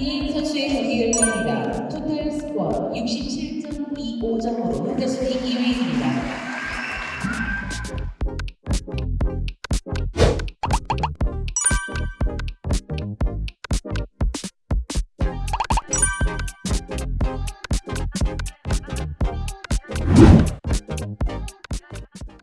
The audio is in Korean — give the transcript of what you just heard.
이혜인 선수의 경기결과입니다. 토탈 스코어 67.25점으로 현대수